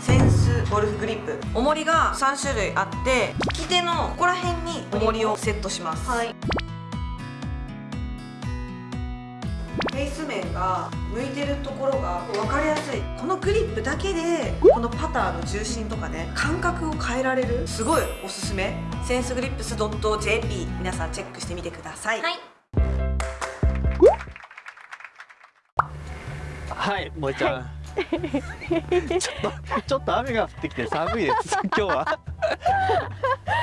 センスゴルフグリップ。重りが3種類あって利き手のここら辺に重りをセットします。はい。フェイス面が向いてるところが分かりやすい。このグリップだけでこのパターの重心とかね感覚を変えられるすごいおすすめ。センスグリップス .jp 皆さんチェックしてみてください、はい。はい、萌ちゃん。ちょっと、ちょっと雨が降ってきて寒いです。今日は。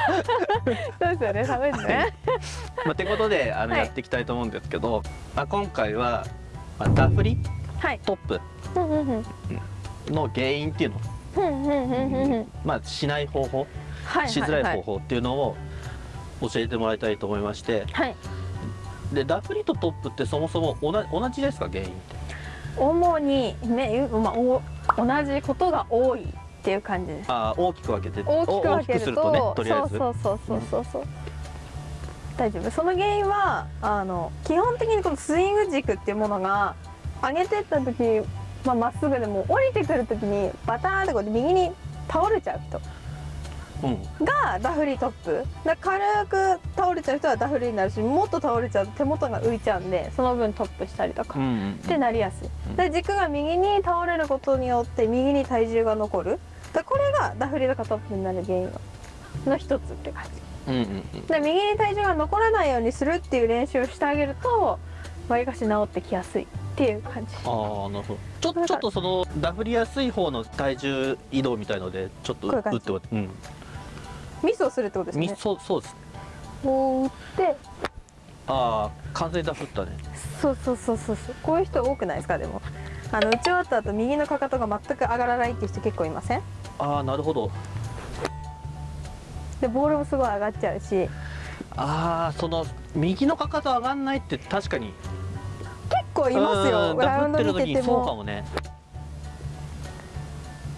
そうですよね寒いですねまあ、てことで、あの、はいやっていきたいと思うんですけど。まあ、今回は。まあ、ダフリ？はいトップの原因っていうの？まあ、しない方法、はいしづらいはい方法っていうのを。教えてもらいたいと思いまして。はいで、ダフリとトップってそもそも同じ同じですか、原因って？主にね、まあ、お同じことが多いっていう感じですあー大きく分けて。大きく分けるとね、とりあえず。そうそうそうそうそうそう、大丈夫その原因はあの基本的にこのスイング軸っていうものが上げてった時まあ、まっすぐでも降りてくる時にバターンってこうやって右に倒れちゃう人うん。がダフリトップ。だ軽く倒れちゃう人はダフリになるしもっと倒れちゃうと手元が浮いちゃうんでその分トップしたりとかってなりやすい、うん。で軸が右に倒れることによって右に体重が残る。でこれがダフリとかトップになる原因のの一つって感じ。うんうんうん。で右に体重が残らないようにするっていう練習をしてあげるとわりかし治ってきやすいっていう感じ。ああなるほど。ちょちょっとそのダフりやすい方の体重移動みたいのでちょっと打ってもらって。うんミスをするってことですみね。そうそうですこう打って。ああ完全にダフったね。そうそうそうそうそう。こういう人多くないですか？でも。あの打ち終わった後右のかかとが全く上がらないっていう人結構いません？ああなるほど。でボールもすごい上がっちゃうし。結ああその右のかかと上がんないって確かに。構いますよ。うんラウンドダフってる時に見てても。そうかもね。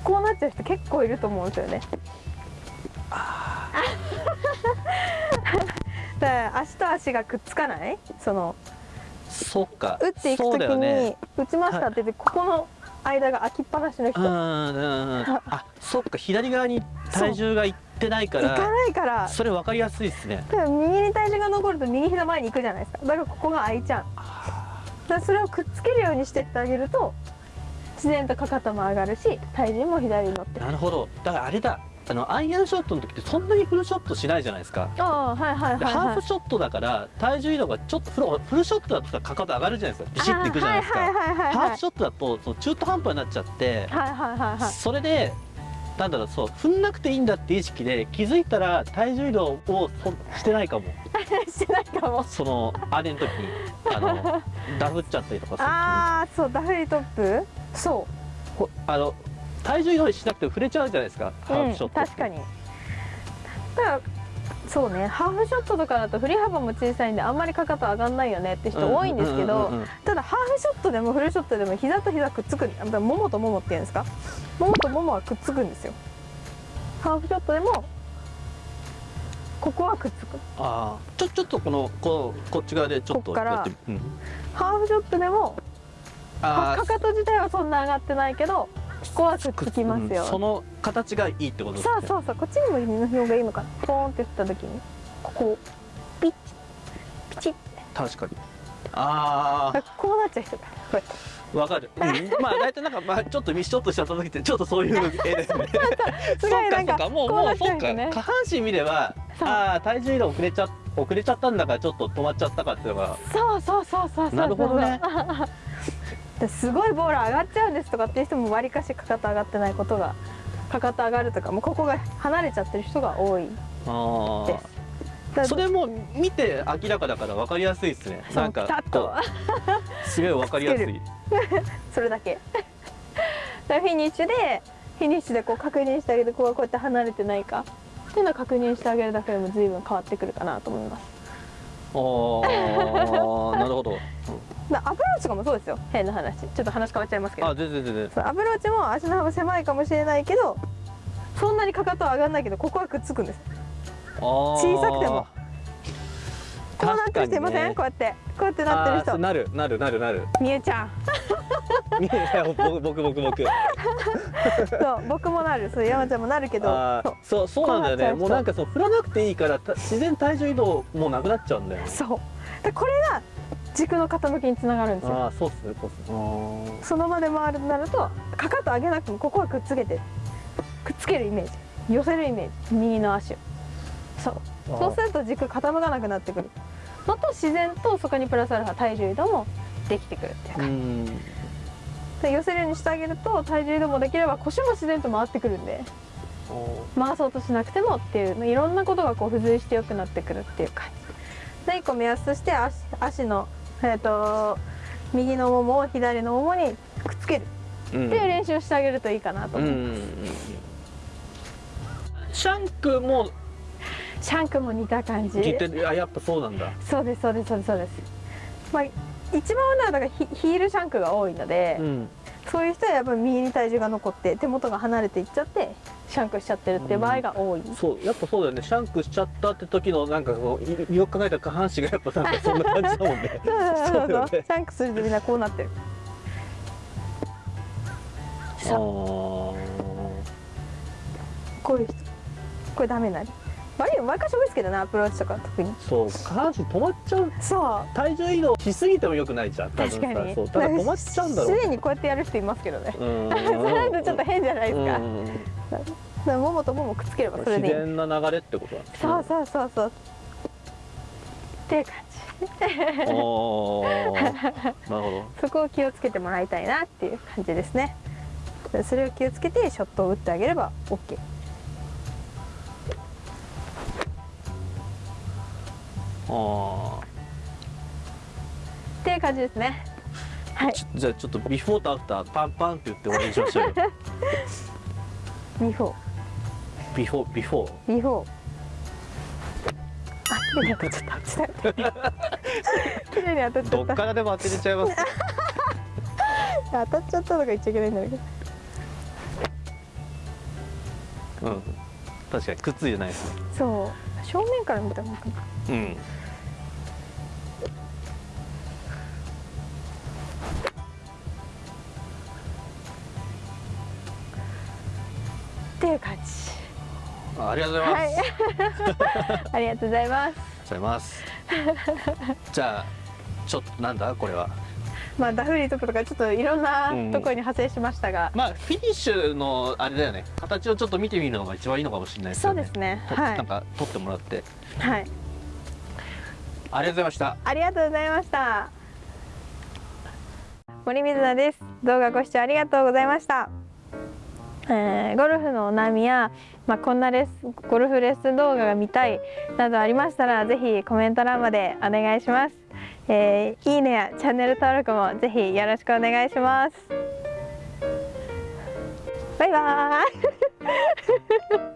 こうなっちゃう人結構いると思うんですよねだから足と足がくっつかない？そのそっか。打っていくそう時に、ね。打ちましたって言ってここの間が空きっぱなしの人、あそっか左側に体重がいってないかからないから。それ分かりやすいですね。右に体重が残ると右膝前に行くじゃないですか。だからここが空いちゃう。だそれをくっつけるようにしてってあげると自然とかかとも上がるし体重も左に乗ってる。なるほど。だからあれだあのアイアンショットの時ってそんなにフルショットしないじゃないですか。ああはいはいではいはい。ハーフショットだから体重移動がちょっとフルフルショットだとかかと上がるじゃないですか。ビシッていくじゃないですか、はいはいハーフショットだとその中途半端になっちゃって、はいはいはいはい。それでなんだろうそう踏んなくていいんだって意識で気づいたら体重移動をそしてないかも。してないかも。そのあれの時にあの ダフっちゃったりとかするああそうダフリトップ？そこあの体重移動しなくても触れちゃうじゃないですかハーフショット確かに。だからそうねハーフショットとかだと振り幅も小さいんであんまりかかと上がんないよねって人多いんですけど、ただハーフショットでもフルショットでも膝と膝くっつくももとももっていうんですか？ももとももはくっつくんですよ。ハーフショットでもここはくっつく。ああちょちょっとこのこうこっち側でちょっとやってみうん。ハーフショットでもかかと自体はそんな上がってないけどここはくっつきますよ。うんその形がいいってことですね。そうそうそうこっちにもの方がいいのかなポーンって振った時にここをピッチピチッ確かにあだからこうなっちゃう人がこうやってあわかる、うん、まあ大体なんかまあちょっとミスショットしちゃった時ってちょっとそういう絵ですね。すごいなんか。もうもうそっか。下半身見ればああ体重移動遅れちゃ遅れちゃったんだからちょっと止まっちゃったかっていうのが。そうそうそうそうそう。なるほどね。ですごいボール上がっちゃうんですとかっていう人もわりかしかかと上がってないことがかかと上がるとかもうここが離れちゃってる人が多い。あですそれも見て明らかだから分かりやすいですね。なんかこうすごい分かりやすい。それだけ。フィニッシュでフィニッシュでこう確認してあげてここがこうやって離れてないか。っていうのを確認してあげるだけでも随分変わってくるかなと思います。ああなるほど、アプローチとかもそうですよ。変な話。ちょっと話変わっちゃいますけうん、ど。あ全然全然。アプローチも足の幅狭いかもしれないけどそんなにかかとは上がらないけどここはくっつくんです。小小さくても。こうなってる人いません、ね。こうやって。こうやってなってる人。なるなるなるなる。みゆちゃん。いや僕僕僕。僕 そう僕もなる。そう山ちゃんもなるけど。そう。そうなんだよね。もうなんかそう振らなくていいからた自然体重移動もうなくなっちゃうんだよね。そうそう。でこれが軸の傾きにつながるんですよ。ああそうっすねそうっすね。その場で回るとなるとかかと上げなくてもここはくっつけてくっつけるイメージ。寄せるイメージ。右の足を。そう。そうすると軸傾かなくなってくる。のと自然とそこにプラスアルファ体重移動もできてくるっていううか、ん。で寄せるようにしてあげると体重移動もできれば腰も自然と回ってくるんで回そうとしなくてもっていういろんなことがこう付随して良くなってくるっていう感じ。で1個目安として足足の、えー、と右のももを左のももにくっつける。うん。っていう練習をしてあげるといいかなとうん思う、うん。シャンクもシャンクも似た感じ。聞いてるあやっぱそうなんだ。そうですそうですそうですそうです。まあ一番はだからヒヒールシャンクが多いので、うんそういう人はやっぱり右に体重が残って手元が離れていっちゃってシャンクしちゃってるって場合が多い、そうやっぱそうだよね。シャンクしちゃったって時のなんかこういよく考えたら下半身がやっぱなんかそんな感じだもんね。そうそうそう。シャンクするとみんなこうなってる。あそうー。こういう人これダメになる悪いの毎回多いですけどねアプローチとか特に。そう下半身止まっちゃう。そう。体重移動しすぎてもよくないじゃん確かに。そうただ止まっちゃうんだろう。自然にこうやってやる人いますけどね。それだとちょっと変じゃないですか,、うん。だももとももくっつければそれ自でいい。然な流れってことなんですね。そうそうそうそう。っていう感じ。おー。なるほど、そこを気をつけてもらいたいなっていう感じですね。でそれを気をつけてショットを打ってあげれば OK っていう感じですね。はい。じゃあちょっとビフォーとアフターパンパンって言って終わりにしましょうよ。ビフォービフォービフォービフォーあ綺麗に当たっちゃった。綺麗に当たっちゃった。どっからでも当てれちゃいます。当たっちゃったとか言っちゃいけないんだけど。うん。確かにくっついてないですね。そう正面から見た方がいいかな。うんっていう感じ。あありがとうございます、はい。ありがとうございます。ございます。じゃあちょっとなんだ？これはまあダフリとかとかちょっといろんなうんところに派生しましたが、まあフィニッシュのあれだよね。形をちょっと見てみるのが一番いいのかもしれないですよね。そうですね。とはい。なんか撮ってもらって。はい。ありがとうございました。ありがとうございました。森水菜です。動画ご視聴ありがとうございました、えーゴルフのお悩みや、まあ、こんなレッスンゴルフレッスン動画が見たいなどありましたらぜひコメント欄までお願いします、えーいいねやチャンネル登録もぜひよろしくお願いします。バイバーイ。